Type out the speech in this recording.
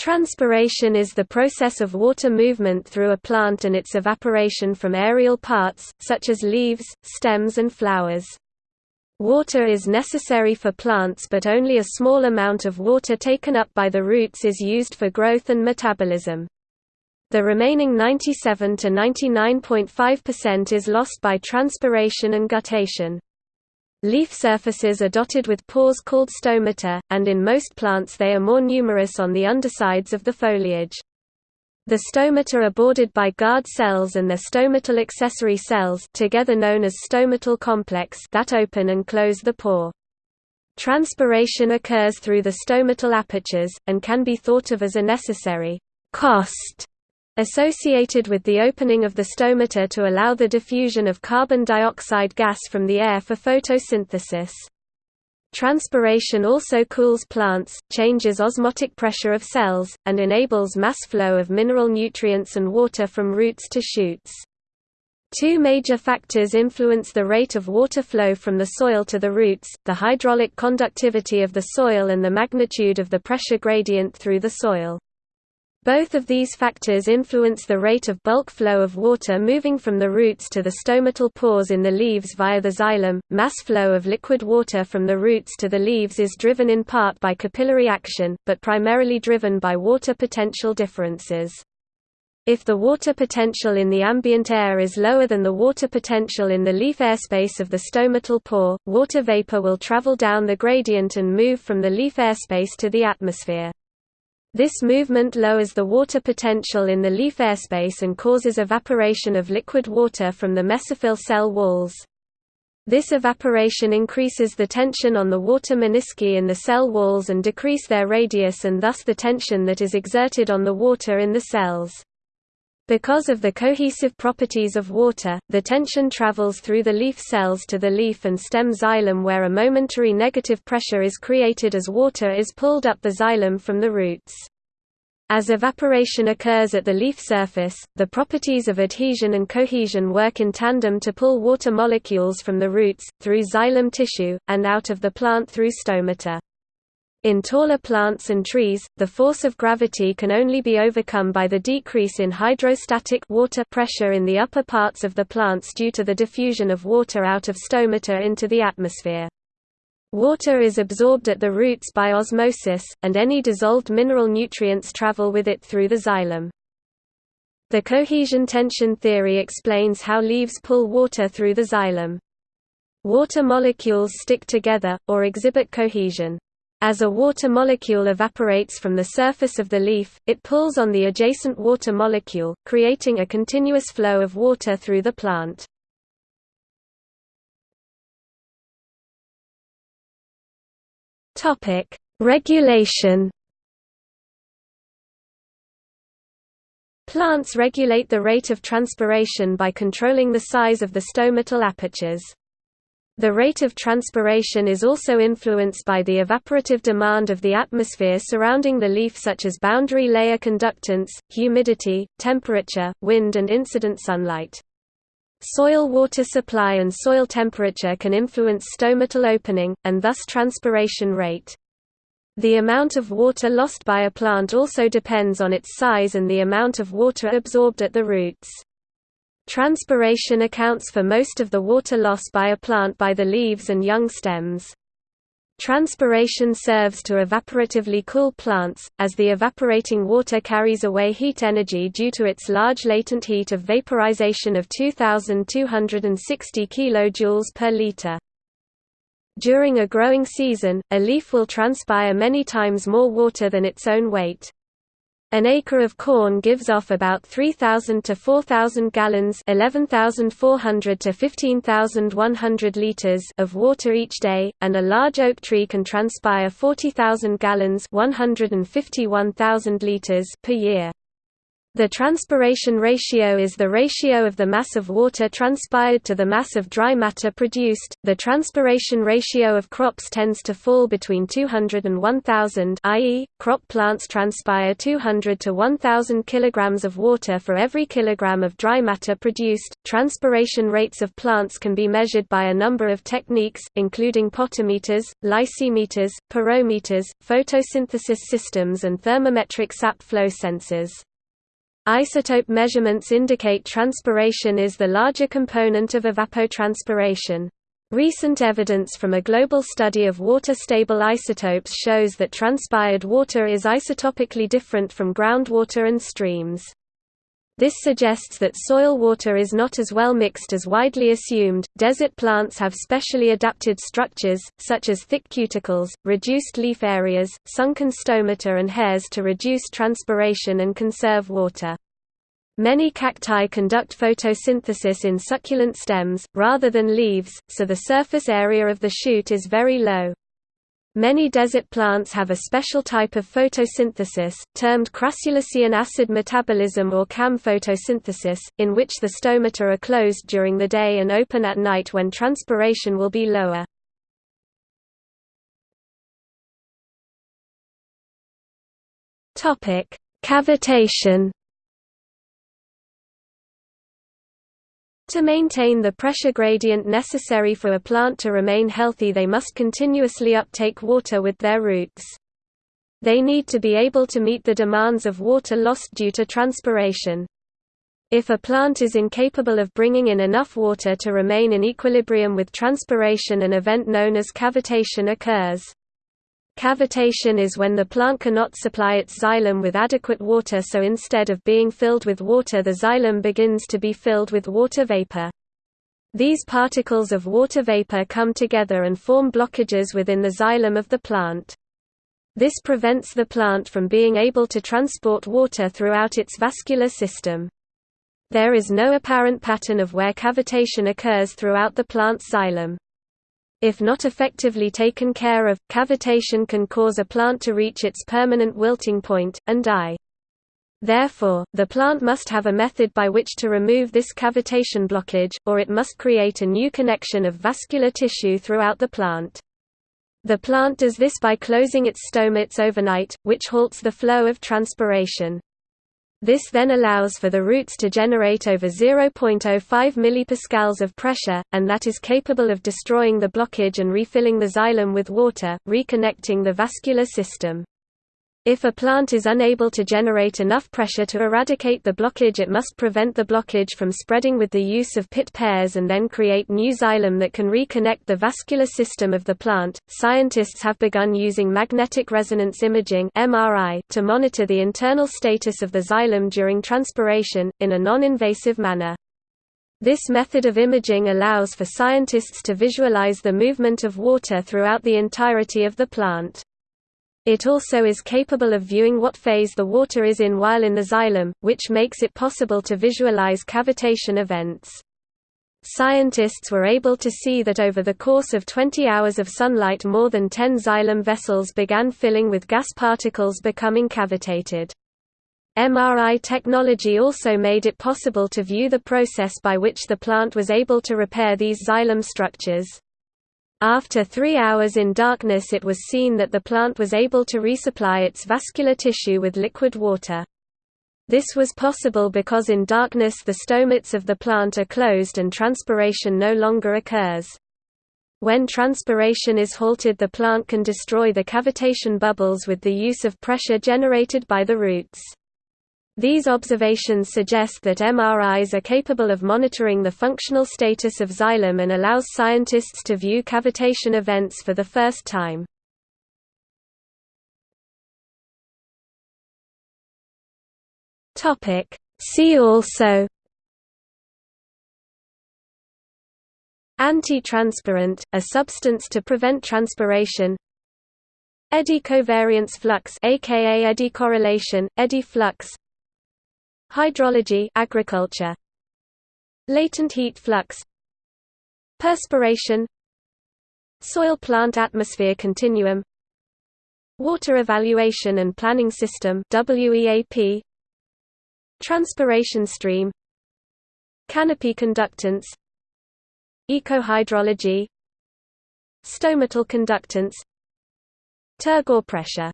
Transpiration is the process of water movement through a plant and its evaporation from aerial parts, such as leaves, stems and flowers. Water is necessary for plants but only a small amount of water taken up by the roots is used for growth and metabolism. The remaining 97 to 99.5% is lost by transpiration and guttation. Leaf surfaces are dotted with pores called stomata, and in most plants they are more numerous on the undersides of the foliage. The stomata are bordered by guard cells and their stomatal accessory cells together known as stomatal complex that open and close the pore. Transpiration occurs through the stomatal apertures, and can be thought of as a necessary cost associated with the opening of the stomata to allow the diffusion of carbon dioxide gas from the air for photosynthesis. Transpiration also cools plants, changes osmotic pressure of cells, and enables mass flow of mineral nutrients and water from roots to shoots. Two major factors influence the rate of water flow from the soil to the roots, the hydraulic conductivity of the soil and the magnitude of the pressure gradient through the soil. Both of these factors influence the rate of bulk flow of water moving from the roots to the stomatal pores in the leaves via the xylem. Mass flow of liquid water from the roots to the leaves is driven in part by capillary action, but primarily driven by water potential differences. If the water potential in the ambient air is lower than the water potential in the leaf airspace of the stomatal pore, water vapor will travel down the gradient and move from the leaf airspace to the atmosphere. This movement lowers the water potential in the leaf airspace and causes evaporation of liquid water from the mesophyll cell walls. This evaporation increases the tension on the water menisci in the cell walls and decrease their radius and thus the tension that is exerted on the water in the cells. Because of the cohesive properties of water, the tension travels through the leaf cells to the leaf and stem xylem where a momentary negative pressure is created as water is pulled up the xylem from the roots. As evaporation occurs at the leaf surface, the properties of adhesion and cohesion work in tandem to pull water molecules from the roots, through xylem tissue, and out of the plant through stomata. In taller plants and trees, the force of gravity can only be overcome by the decrease in hydrostatic water pressure in the upper parts of the plants due to the diffusion of water out of stomata into the atmosphere. Water is absorbed at the roots by osmosis, and any dissolved mineral nutrients travel with it through the xylem. The cohesion tension theory explains how leaves pull water through the xylem. Water molecules stick together, or exhibit cohesion. As a water molecule evaporates from the surface of the leaf, it pulls on the adjacent water molecule, creating a continuous flow of water through the plant. Regulation Plants regulate the rate of transpiration by controlling the size of the stomatal apertures. The rate of transpiration is also influenced by the evaporative demand of the atmosphere surrounding the leaf such as boundary layer conductance, humidity, temperature, wind and incident sunlight. Soil water supply and soil temperature can influence stomatal opening, and thus transpiration rate. The amount of water lost by a plant also depends on its size and the amount of water absorbed at the roots. Transpiration accounts for most of the water loss by a plant by the leaves and young stems. Transpiration serves to evaporatively cool plants, as the evaporating water carries away heat energy due to its large latent heat of vaporization of 2,260 kJ per liter. During a growing season, a leaf will transpire many times more water than its own weight. An acre of corn gives off about 3,000 to 4,000 gallons 11,400 to 15,100 liters of water each day, and a large oak tree can transpire 40,000 gallons 151,000 liters per year. The transpiration ratio is the ratio of the mass of water transpired to the mass of dry matter produced. The transpiration ratio of crops tends to fall between 200 and 1000, i.e., crop plants transpire 200 to 1000 kilograms of water for every kilogram of dry matter produced. Transpiration rates of plants can be measured by a number of techniques, including potometers, lysimeters, porometers, photosynthesis systems, and thermometric sap flow sensors. Isotope measurements indicate transpiration is the larger component of evapotranspiration. Recent evidence from a global study of water-stable isotopes shows that transpired water is isotopically different from groundwater and streams. This suggests that soil water is not as well mixed as widely assumed. Desert plants have specially adapted structures, such as thick cuticles, reduced leaf areas, sunken stomata, and hairs to reduce transpiration and conserve water. Many cacti conduct photosynthesis in succulent stems, rather than leaves, so the surface area of the shoot is very low. Many desert plants have a special type of photosynthesis, termed crassulacean acid metabolism or CAM photosynthesis, in which the stomata are closed during the day and open at night when transpiration will be lower. Cavitation To maintain the pressure gradient necessary for a plant to remain healthy they must continuously uptake water with their roots. They need to be able to meet the demands of water lost due to transpiration. If a plant is incapable of bringing in enough water to remain in equilibrium with transpiration an event known as cavitation occurs. Cavitation is when the plant cannot supply its xylem with adequate water so instead of being filled with water the xylem begins to be filled with water vapor. These particles of water vapor come together and form blockages within the xylem of the plant. This prevents the plant from being able to transport water throughout its vascular system. There is no apparent pattern of where cavitation occurs throughout the plant's xylem. If not effectively taken care of, cavitation can cause a plant to reach its permanent wilting point, and die. Therefore, the plant must have a method by which to remove this cavitation blockage, or it must create a new connection of vascular tissue throughout the plant. The plant does this by closing its stomates overnight, which halts the flow of transpiration. This then allows for the roots to generate over 0.05 mPa of pressure, and that is capable of destroying the blockage and refilling the xylem with water, reconnecting the vascular system. If a plant is unable to generate enough pressure to eradicate the blockage it must prevent the blockage from spreading with the use of pit pairs and then create new xylem that can reconnect the vascular system of the plant. Scientists have begun using magnetic resonance imaging (MRI) to monitor the internal status of the xylem during transpiration in a non-invasive manner. This method of imaging allows for scientists to visualize the movement of water throughout the entirety of the plant. It also is capable of viewing what phase the water is in while in the xylem, which makes it possible to visualize cavitation events. Scientists were able to see that over the course of 20 hours of sunlight more than 10 xylem vessels began filling with gas particles becoming cavitated. MRI technology also made it possible to view the process by which the plant was able to repair these xylem structures. After three hours in darkness it was seen that the plant was able to resupply its vascular tissue with liquid water. This was possible because in darkness the stomats of the plant are closed and transpiration no longer occurs. When transpiration is halted the plant can destroy the cavitation bubbles with the use of pressure generated by the roots. These observations suggest that MRIs are capable of monitoring the functional status of xylem and allows scientists to view cavitation events for the first time. See also Antitranspirant, a substance to prevent transpiration Eddy covariance flux aka eddy correlation, eddy flux Hydrology agriculture. Latent heat flux. Perspiration. Soil plant atmosphere continuum. Water evaluation and planning system WEAP Transpiration stream. Canopy conductance. Ecohydrology. Stomatal conductance. Turgor pressure